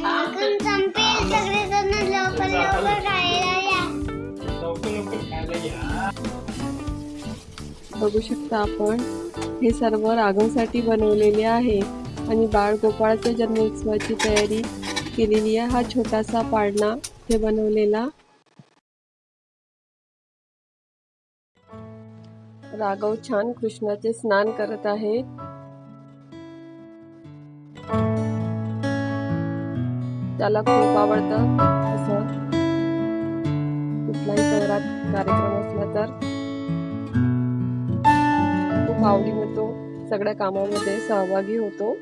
माखन संपेल सगळेजण लवकर लवकर खायला या लवकर लवकर खायला या बघू शकता आपण हे सर्व राघवसाठी बनवलेले आहे. आणि बाळ गोपाळच्या जन्मोत्सवाची तयारी केलेली आहे. हा छोटासा पाळणा हे बनवलेला. राघव छान कृष्णाचे स्नान करत आहे त्याला खूप आवडतं असं. कुठलाही शहरात कार्यक्रम असला तर. खूप आवडीने तो सगळ्या कामामध्ये सहभागी होतो.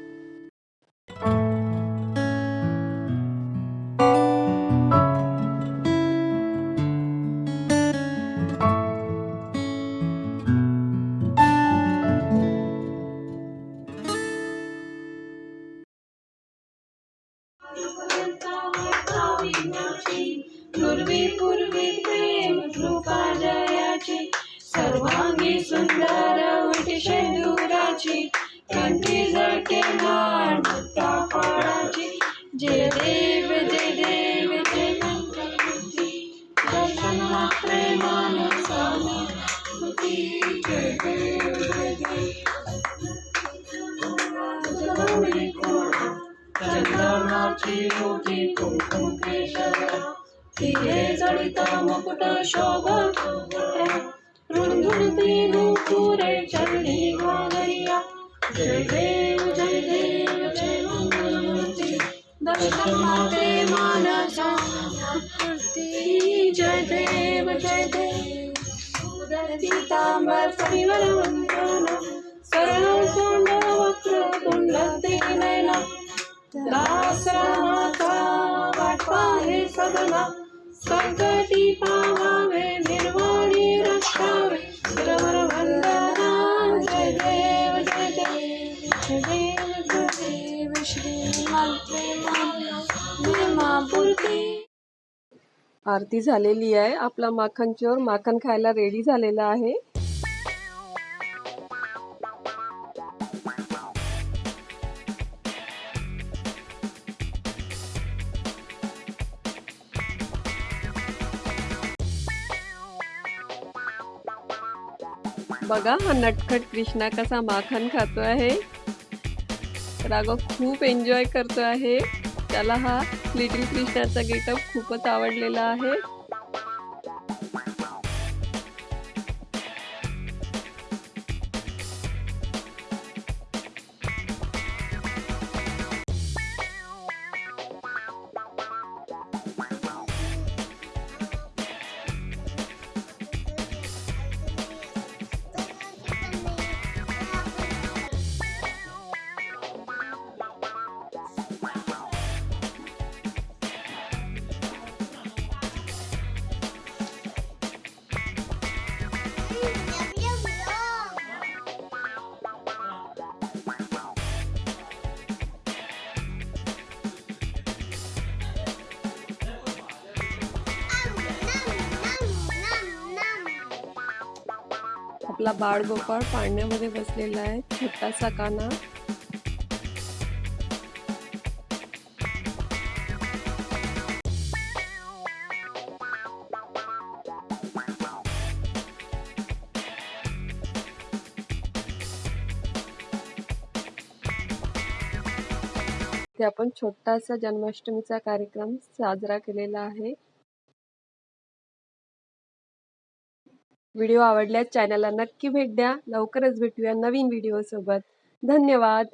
पूर्वी पूर्वी प्रेम कृपा जयाची सर्वांगी सुंदर उठी शेंदुराची. कंठी जळके माळ फळाची. जय देव जय देव जय मंगलमूर्ती दर्शन मात्रे मानसानुभूती जय चंदनाची मोठी कुंकुम केशरा तिथे जळित मुकुट शोभत रुंधुळती नुपुरे चरणी घालरिया जय देव जय देव जय मंगलमूर्ती दर्शन माते मानसा जय देव जय देव उदर पीतांबर परिवर हे सदना संकटी पावावे निर्वाणी रक्षावे सरवर वंदना जय देव जय देव जय देव जय देव श्री माते आरती झालेली आहे आपला माखन चोर माखन खायला रेडी झालेला आहे बघा हा नटखट कृष्णा कसा माखन खातो आहे. राघव खूप एन्जॉय करतो आहे. त्याला हा लिटिल कृष्णाचा गेटअप खूपच आवडलेला आहे. आपला बाळ गोपाळ पाळण्यामध्ये बसलेला आहे. छोटासा काना ते आपण छोटासा जन्माष्टमीचा कार्यक्रम साजरा केलेला आहे. व्हिडिओ आवडल्यास चॅनलला नक्की भेट द्या. लवकरच भेटूया नवीन व्हिडिओसोबत. धन्यवाद.